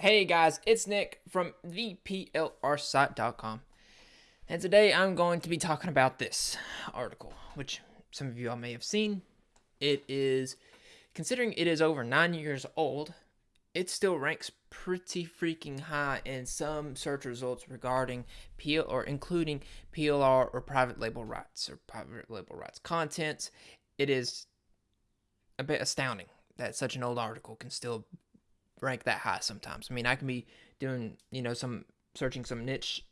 Hey guys, it's Nick from theplrsite.com. And today I'm going to be talking about this article, which some of you all may have seen. It is, considering it is over nine years old, it still ranks pretty freaking high in some search results regarding PL or including PLR or private label rights or private label rights contents. It is a bit astounding that such an old article can still rank that high sometimes. I mean, I can be doing, you know, some searching some niche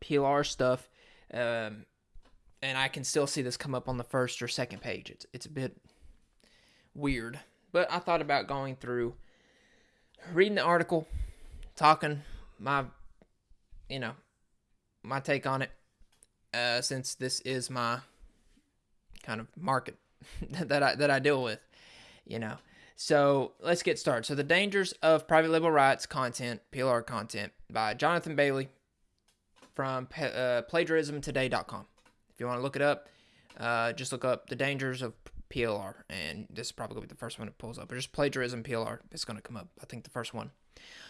PLR stuff, um, and I can still see this come up on the first or second page. It's it's a bit weird, but I thought about going through, reading the article, talking my, you know, my take on it, uh, since this is my kind of market that I that I deal with, you know. So let's get started. So the dangers of private label rights content, PLR content, by Jonathan Bailey from uh, plagiarismtoday.com. If you want to look it up, uh, just look up the dangers of PLR, and this is probably to be the first one it pulls up. Or just plagiarism PLR. It's going to come up. I think the first one.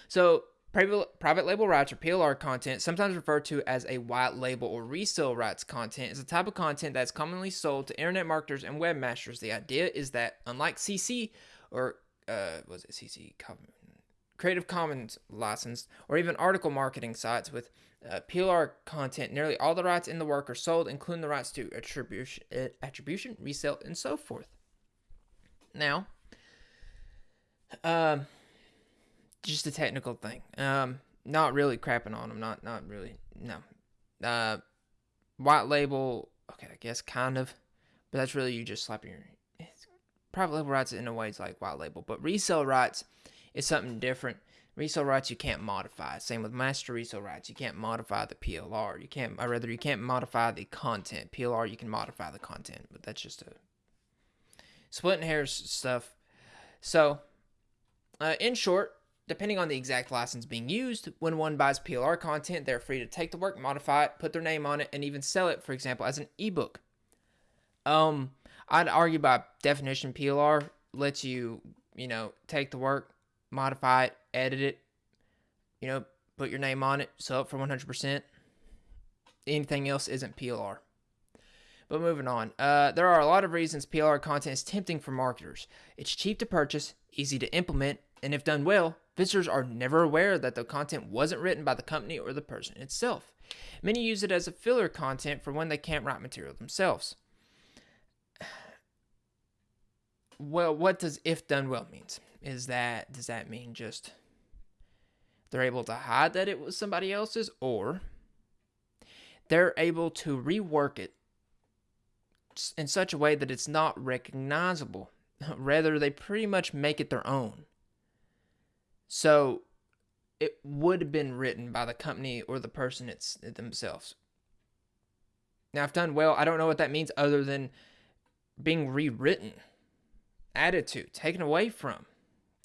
So private label rights or PLR content, sometimes referred to as a white label or resale rights content, is a type of content that's commonly sold to internet marketers and webmasters. The idea is that unlike CC or uh, was it CC Creative Commons licensed, or even article marketing sites with uh, PLR content, nearly all the rights in the work are sold, including the rights to attribution, uh, attribution resale, and so forth. Now, um, just a technical thing. Um, not really crapping on them. Not not really. No. Uh, white label. Okay, I guess kind of, but that's really you just slapping your private label rights in a way is like white label, but resale rights is something different. Resale rights you can't modify. Same with master resale rights. You can't modify the PLR. You can't, or rather, you can't modify the content. PLR you can modify the content, but that's just a splitting hairs stuff. So, uh, in short, depending on the exact license being used, when one buys PLR content, they're free to take the work, modify it, put their name on it, and even sell it, for example, as an ebook. Um, I'd argue by definition, PLR lets you, you know, take the work, modify it, edit it, you know, put your name on it, sell it for 100%. Anything else isn't PLR. But moving on, uh, there are a lot of reasons PLR content is tempting for marketers. It's cheap to purchase, easy to implement, and if done well, visitors are never aware that the content wasn't written by the company or the person itself. Many use it as a filler content for when they can't write material themselves. Well, what does if done well means? Is that does that mean just they're able to hide that it was somebody else's, or they're able to rework it in such a way that it's not recognizable. Rather, they pretty much make it their own. So it would have been written by the company or the person it's themselves. Now, if done well, I don't know what that means other than being rewritten added to, taken away from,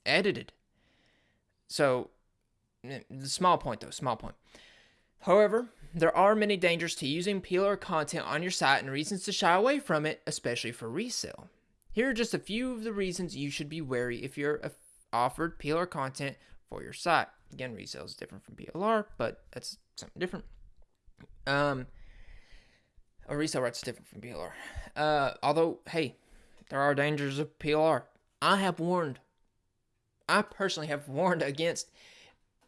edited. So, small point though, small point. However, there are many dangers to using PLR content on your site and reasons to shy away from it, especially for resale. Here are just a few of the reasons you should be wary if you're offered PLR content for your site. Again, resale is different from PLR, but that's something different. Um, a resale rights is different from PLR. Uh, although, hey, there are dangers of PLR. I have warned, I personally have warned against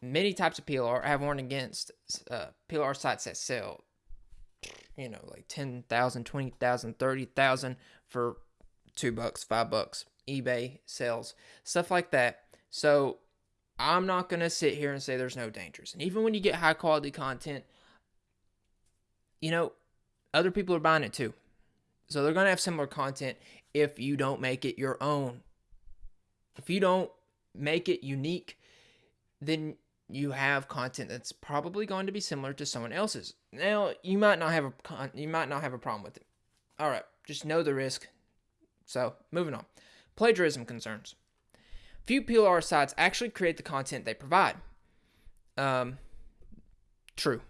many types of PLR. I have warned against uh, PLR sites that sell, you know, like 10,000, 20,000, 30,000 for two bucks, five bucks. eBay sells, stuff like that. So I'm not going to sit here and say there's no dangers. And even when you get high quality content, you know, other people are buying it too. So they're going to have similar content if you don't make it your own. If you don't make it unique, then you have content that's probably going to be similar to someone else's. Now, you might not have a con- you might not have a problem with it. All right, just know the risk. So, moving on. Plagiarism concerns. Few PLR sites actually create the content they provide. Um, true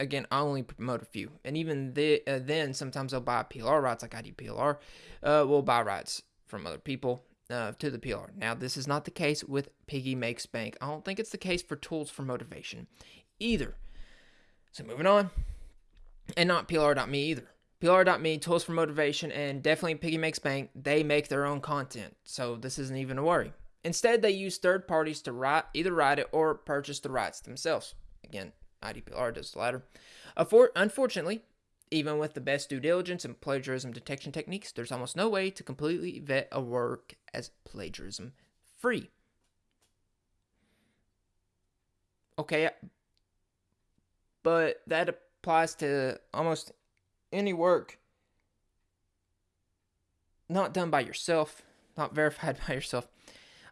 again, I only promote a few, and even the, uh, then, sometimes I'll buy PLR rights, like I do PLR. Uh, we'll buy rights from other people, uh, to the PLR. Now, this is not the case with Piggy Makes Bank. I don't think it's the case for Tools for Motivation either. So, moving on. And not PLR.me either. PLR.me, Tools for Motivation, and definitely Piggy Makes Bank, they make their own content. So, this isn't even a worry. Instead, they use third parties to write, either write it or purchase the rights themselves. Again, IDPLR does the latter. Unfortunately, even with the best due diligence and plagiarism detection techniques, there's almost no way to completely vet a work as plagiarism free. Okay, uh, but that applies to almost any work not done by yourself, not verified by yourself.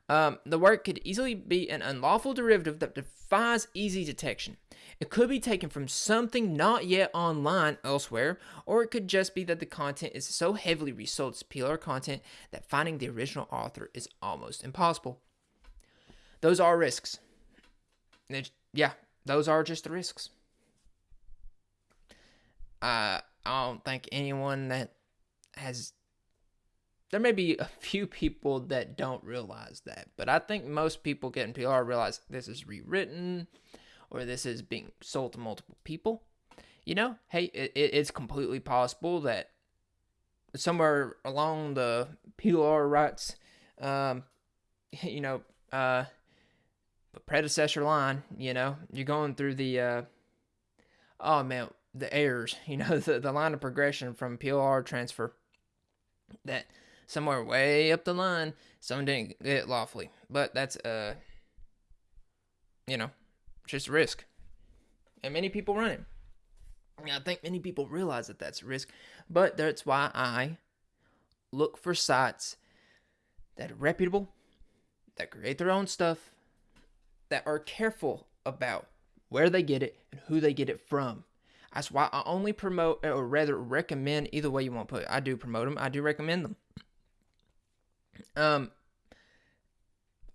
Um, the work could easily be an unlawful derivative that defies easy detection. It could be taken from something not yet online elsewhere, or it could just be that the content is so heavily resold as PLR content that finding the original author is almost impossible. Those are risks. It's, yeah, those are just the risks. Uh, I don't think anyone that has there may be a few people that don't realize that, but I think most people getting PLR realize this is rewritten or this is being sold to multiple people. You know, hey, it, it's completely possible that somewhere along the PLR rights, um, you know, uh, predecessor line, you know, you're going through the, uh, oh man, the errors, you know, the, the line of progression from PLR transfer that somewhere way up the line, someone didn't get it lawfully. But that's uh you know, just a risk. And many people run it. I think many people realize that that's risk, but that's why I look for sites that are reputable, that create their own stuff, that are careful about where they get it and who they get it from. That's why I only promote, or rather recommend, either way you want to put it. I do promote them, I do recommend them. Um,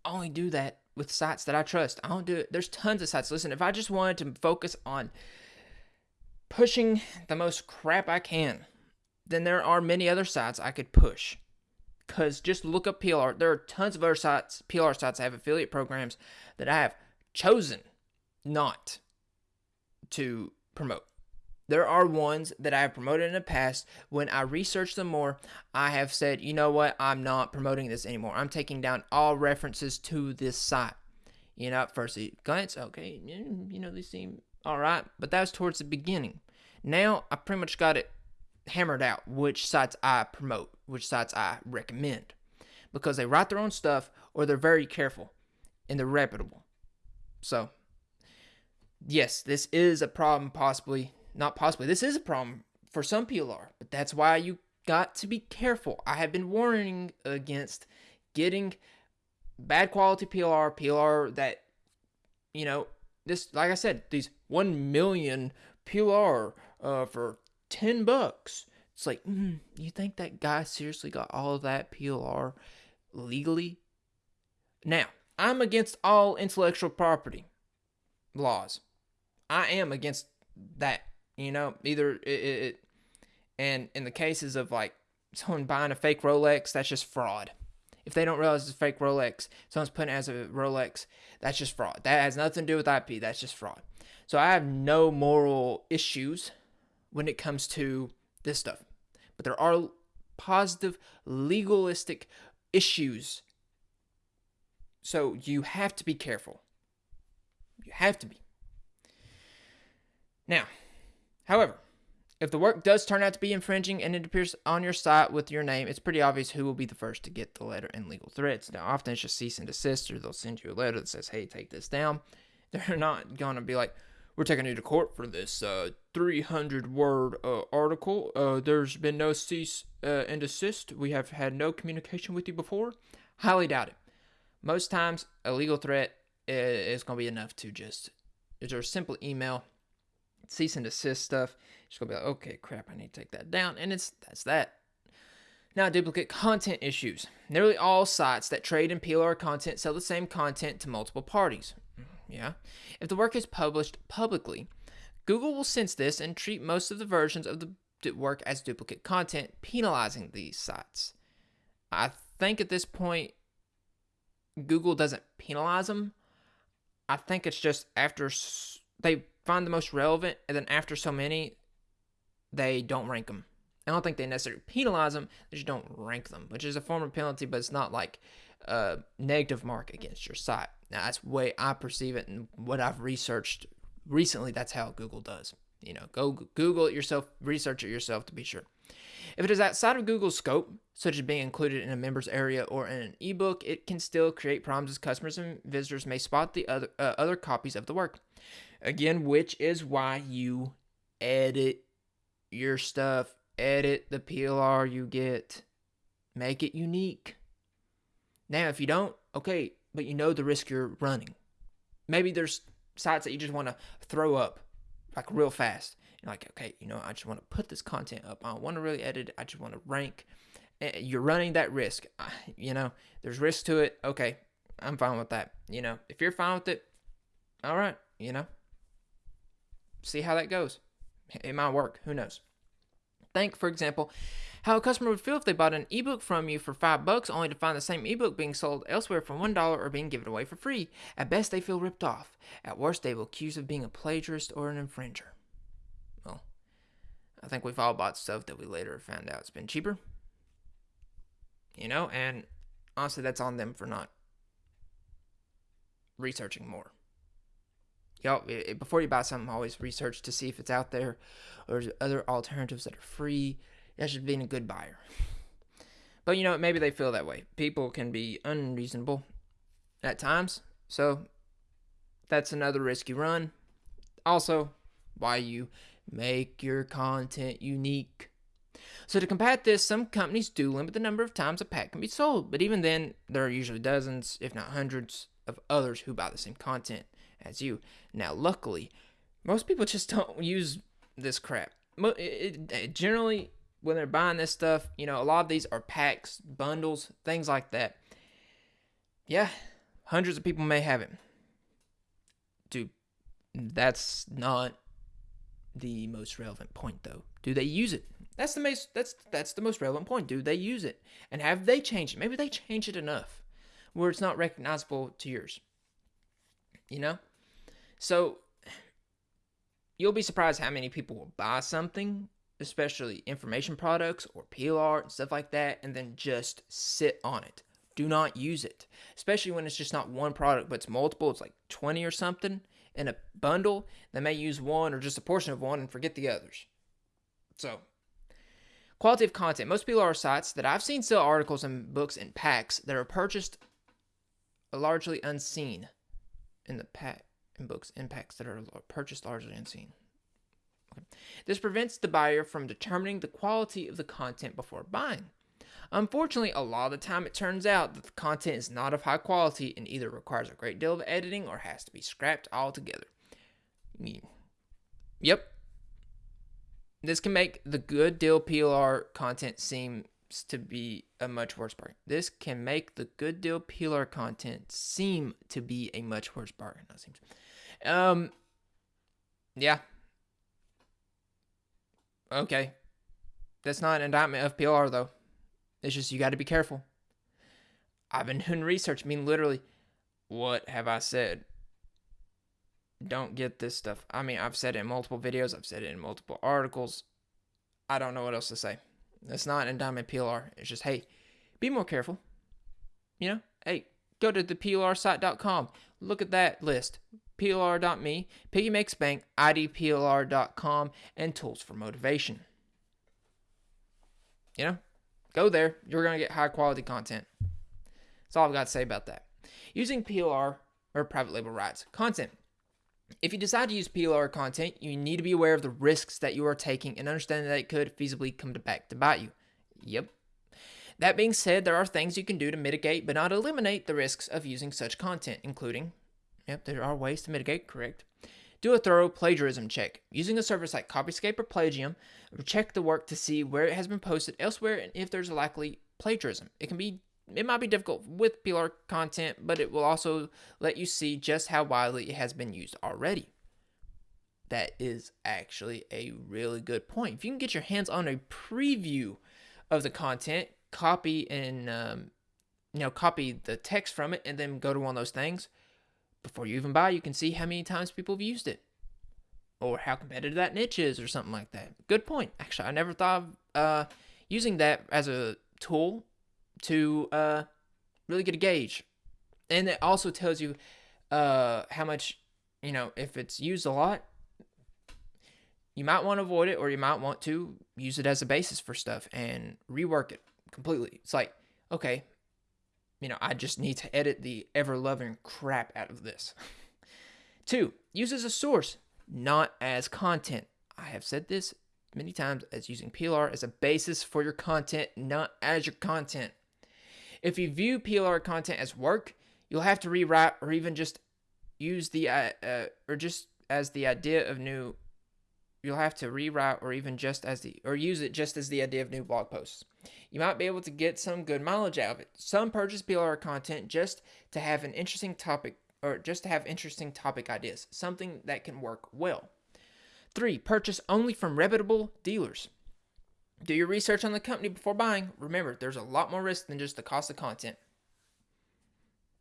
I only do that with sites that I trust. I don't do it. There's tons of sites. Listen, if I just wanted to focus on pushing the most crap I can, then there are many other sites I could push. Because just look up PLR. There are tons of other sites, PLR sites that have affiliate programs that I have chosen not to promote. There are ones that I have promoted in the past. When I researched them more, I have said, you know what, I'm not promoting this anymore. I'm taking down all references to this site. You know, at first glance, okay, you know, they seem all right, but that was towards the beginning. Now I pretty much got it hammered out which sites I promote, which sites I recommend, because they write their own stuff or they're very careful and they're reputable. So, yes, this is a problem possibly not possibly. This is a problem for some PLR, but that's why you got to be careful. I have been warning against getting bad quality PLR, PLR that, you know, this, like I said, these 1 million PLR uh, for 10 bucks. It's like, mm, you think that guy seriously got all of that PLR legally? Now, I'm against all intellectual property laws. I am against that you know, either it, it, and in the cases of like someone buying a fake Rolex, that's just fraud. If they don't realize it's a fake Rolex, someone's putting it as a Rolex, that's just fraud. That has nothing to do with IP, that's just fraud. So I have no moral issues when it comes to this stuff. But there are positive legalistic issues. So you have to be careful. You have to be. Now, However, if the work does turn out to be infringing and it appears on your site with your name, it's pretty obvious who will be the first to get the letter and legal threats. Now, often it's just cease and desist, or they'll send you a letter that says, hey, take this down. They're not going to be like, we're taking you to court for this uh, 300 word uh, article. Uh, there's been no cease uh, and desist. We have had no communication with you before. Highly doubt it. Most times, a legal threat is going to be enough to just, there's a simple email cease and desist stuff. Just gonna be like, okay, crap, I need to take that down, and it's that's that. Now, duplicate content issues. Nearly all sites that trade in PLR content sell the same content to multiple parties. Yeah. If the work is published publicly, Google will sense this and treat most of the versions of the work as duplicate content, penalizing these sites. I think at this point Google doesn't penalize them. I think it's just after they find the most relevant, and then after so many, they don't rank them. I don't think they necessarily penalize them; they just don't rank them, which is a form of penalty, but it's not like a negative mark against your site. Now that's the way I perceive it, and what I've researched recently. That's how Google does. You know, go Google it yourself, research it yourself to be sure. If it is outside of Google's scope, such as being included in a members area or in an ebook, it can still create problems as customers and visitors may spot the other uh, other copies of the work. Again, which is why you edit your stuff, edit the PLR you get, make it unique. Now, if you don't, okay, but you know the risk you're running. Maybe there's sites that you just want to throw up like real fast. You're like, okay, you know, I just want to put this content up. I don't want to really edit. It. I just want to rank. Eh, you're running that risk. You know, there's risk to it. Okay, I'm fine with that. You know, if you're fine with it, all right. You know, see how that goes. It might work. Who knows? Think, for example, how a customer would feel if they bought an ebook from you for five bucks only to find the same ebook being sold elsewhere for one dollar or being given away for free. At best, they feel ripped off. At worst, they will accuse of being a plagiarist or an infringer. Well, I think we've all bought stuff that we later found out it's been cheaper. You know, and honestly, that's on them for not researching more. Y'all, before you buy something, always research to see if it's out there or other alternatives that are free that's just being a good buyer. But you know, maybe they feel that way. People can be unreasonable at times. So that's another risk you run. Also, why you make your content unique. So to combat this, some companies do limit the number of times a pack can be sold, but even then, there are usually dozens, if not hundreds, of others who buy the same content as you. Now, luckily, most people just don't use this crap. It, it, generally, when they're buying this stuff, you know, a lot of these are packs, bundles, things like that. Yeah, hundreds of people may have it. Dude, that's not the most relevant point though. Do they use it? That's the most that's that's the most relevant point. Do they use it? And have they changed it? Maybe they changed it enough where it's not recognizable to yours. You know? So you'll be surprised how many people will buy something especially information products or PLR and stuff like that, and then just sit on it. Do not use it, especially when it's just not one product, but it's multiple. It's like 20 or something in a bundle. They may use one or just a portion of one and forget the others. So, quality of content. Most PLR sites that I've seen sell articles and books in packs that are purchased largely unseen in the pack in books in packs that are purchased largely unseen. This prevents the buyer from determining the quality of the content before buying. Unfortunately, a lot of the time it turns out that the content is not of high quality and either requires a great deal of editing or has to be scrapped altogether. Yep. This can make the good deal PLR content seem to be a much worse bargain. This can make the good deal PLR content seem to be a much worse bargain. That seems. Um. Yeah, Okay. That's not an indictment of PLR, though. It's just you got to be careful. I've been doing research. I mean, literally, what have I said? Don't get this stuff. I mean, I've said it in multiple videos, I've said it in multiple articles. I don't know what else to say. It's not an indictment PLR. It's just, hey, be more careful. You know, hey, go to the PLRsite.com. Look at that list. PLR.me, Piggy Makes Bank, IDPLR.com, and Tools for Motivation. You know, go there. You're going to get high quality content. That's all I've got to say about that. Using PLR or private label rights. Content. If you decide to use PLR content, you need to be aware of the risks that you are taking and understand that it could feasibly come to back to bite you. Yep. That being said, there are things you can do to mitigate but not eliminate the risks of using such content, including Yep, there are ways to mitigate, correct. Do a thorough plagiarism check. Using a service like Copyscape or Plagium, check the work to see where it has been posted elsewhere and if there's a likely plagiarism. It can be it might be difficult with PLR content, but it will also let you see just how widely it has been used already. That is actually a really good point. If you can get your hands on a preview of the content, copy and um, you know, copy the text from it and then go to one of those things. Before you even buy, you can see how many times people have used it or how competitive that niche is or something like that. Good point. Actually, I never thought of uh, using that as a tool to uh, really get a gauge. And it also tells you uh, how much, you know, if it's used a lot, you might want to avoid it or you might want to use it as a basis for stuff and rework it completely. It's like, okay, you know, I just need to edit the ever loving crap out of this. Two, use as a source, not as content. I have said this many times as using PLR as a basis for your content, not as your content. If you view PLR content as work, you'll have to rewrite or even just use the uh, uh, or just as the idea of new you'll have to rewrite or even just as the or use it just as the idea of new blog posts. You might be able to get some good mileage out of it. Some purchase PLR content just to have an interesting topic or just to have interesting topic ideas, something that can work well. 3. Purchase only from reputable dealers. Do your research on the company before buying. Remember, there's a lot more risk than just the cost of content.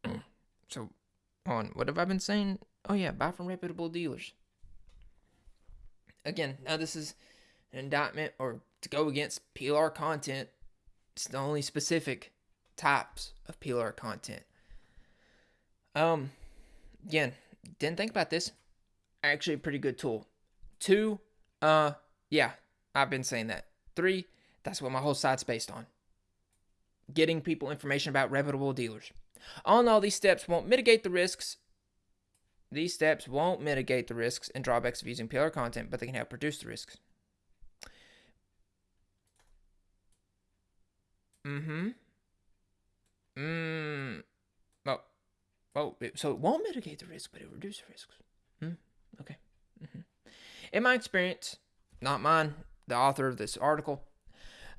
so, on what have I been saying? Oh yeah, buy from reputable dealers. Again, now this is an indictment or to go against PLR content. It's the only specific types of PLR content. Um, again, didn't think about this. Actually, a pretty good tool. Two, uh, yeah, I've been saying that. Three, that's what my whole site's based on. Getting people information about reputable dealers. All in all, these steps won't mitigate the risks. These steps won't mitigate the risks and drawbacks of using PLR content, but they can help reduce the risks. Mm-hmm. Mm. Well, well, so it won't mitigate the risk, but it reduces risks. Mm. Okay. Mm-hmm. In my experience, not mine, the author of this article,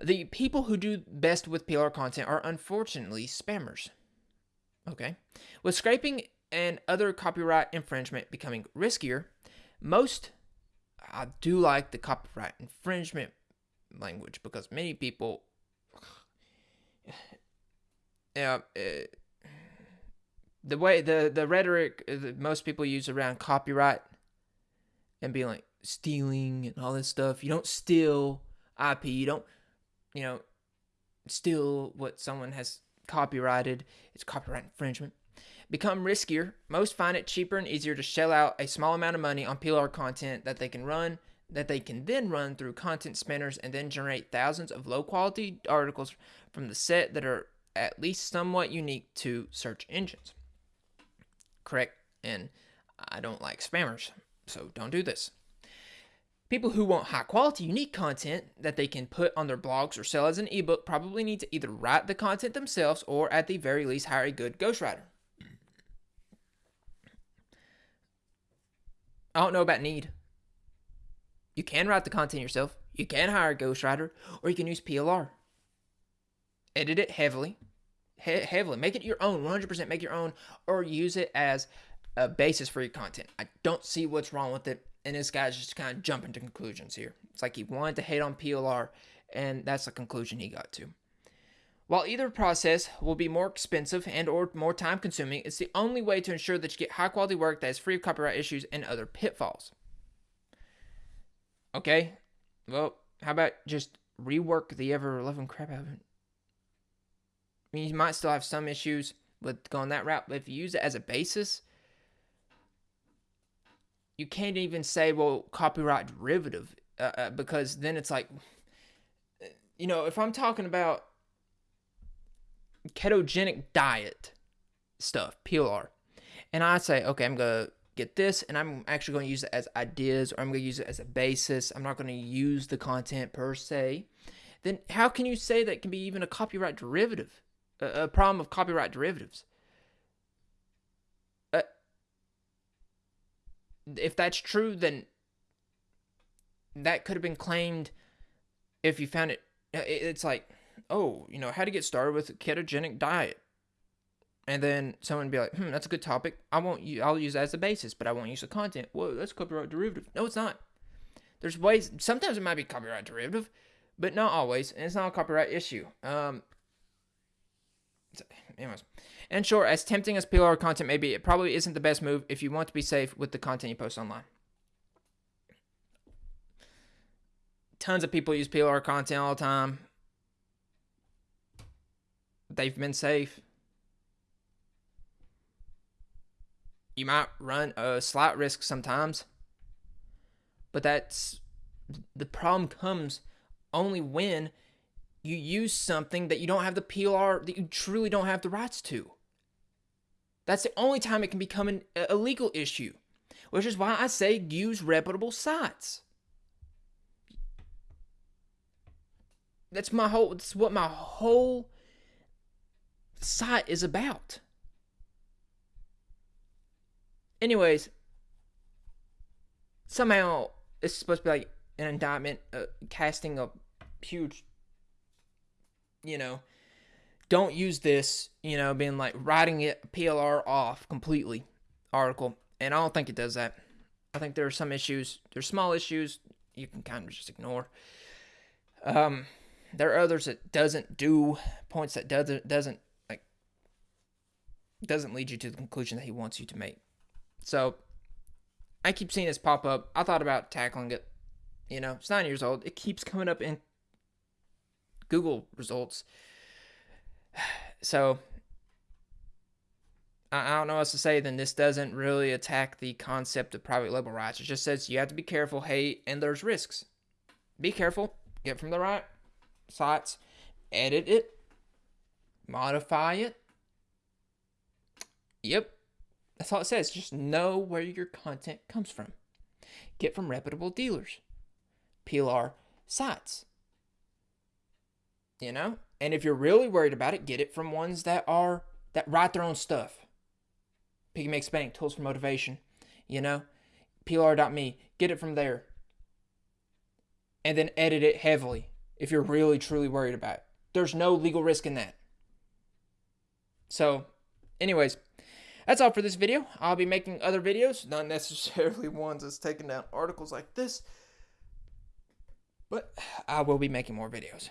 the people who do best with PLR content are unfortunately spammers. Okay. With scraping and other copyright infringement becoming riskier, most I do like the copyright infringement language because many people yeah, uh, the way the the rhetoric that most people use around copyright and being like stealing and all this stuff. You don't steal IP. You don't, you know, steal what someone has copyrighted. It's copyright infringement. Become riskier. Most find it cheaper and easier to shell out a small amount of money on PLR content that they can run that they can then run through content spinners and then generate thousands of low quality articles from the set that are at least somewhat unique to search engines. Correct? And I don't like spammers, so don't do this. People who want high quality, unique content that they can put on their blogs or sell as an ebook probably need to either write the content themselves or, at the very least, hire a good ghostwriter. I don't know about need. You can write the content yourself, you can hire a ghostwriter, or you can use PLR edit it heavily, he- heavily, make it your own, 100% make your own, or use it as a basis for your content. I don't see what's wrong with it. And this guy's just kind of jumping to conclusions here. It's like he wanted to hate on PLR, and that's the conclusion he got to. While either process will be more expensive and or more time consuming, it's the only way to ensure that you get high quality work that is free of copyright issues and other pitfalls. Okay, well, how about just rework the ever loving crap out of it? I mean, you might still have some issues with going that route, but if you use it as a basis, you can't even say, well, copyright derivative, uh, uh, because then it's like, you know, if I'm talking about ketogenic diet stuff, PLR, and I say, okay, I'm going to get this and I'm actually going to use it as ideas or I'm going to use it as a basis, I'm not going to use the content per se, then how can you say that can be even a copyright derivative? a, problem of copyright derivatives. Uh, if that's true, then that could have been claimed if you found it. It's like, oh, you know, how to get started with a ketogenic diet. And then someone would be like, hmm, that's a good topic. I won't use, I'll use that as a basis, but I won't use the content. Whoa, that's copyright derivative. No, it's not. There's ways, sometimes it might be copyright derivative, but not always. And it's not a copyright issue. Um, anyways, and sure, as tempting as PLR content may be, it probably isn't the best move if you want to be safe with the content you post online. Tons of people use PLR content all the time. They've been safe. You might run a slight risk sometimes, but that's the problem comes only when you use something that you don't have the PLR, that you truly don't have the rights to. That's the only time it can become an, a legal issue, which is why I say use reputable sites. That's my whole. That's what my whole site is about. Anyways, somehow it's supposed to be like an indictment, uh, casting a huge, you know, don't use this, you know, being like writing it PLR off completely article. And I don't think it does that. I think there are some issues, there's small issues you can kind of just ignore. Um, there are others that doesn't do points that doesn't doesn't like doesn't lead you to the conclusion that he wants you to make. So I keep seeing this pop up. I thought about tackling it. You know, it's nine years old. It keeps coming up in Google results. So I don't know what else to say. Then this doesn't really attack the concept of private label rights. It just says you have to be careful. Hey, and there's risks. Be careful. Get from the right sites. Edit it. Modify it. Yep. That's all it says. Just know where your content comes from. Get from reputable dealers. PLR sites. You know? And if you're really worried about it, get it from ones that are that write their own stuff. Piggy makes spending tools for motivation. You know? PLR.me. Get it from there. And then edit it heavily if you're really truly worried about it. There's no legal risk in that. So, anyways, that's all for this video. I'll be making other videos, not necessarily ones that's taking down articles like this, but I will be making more videos.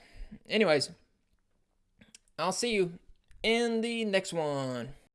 Anyways, I'll see you in the next one.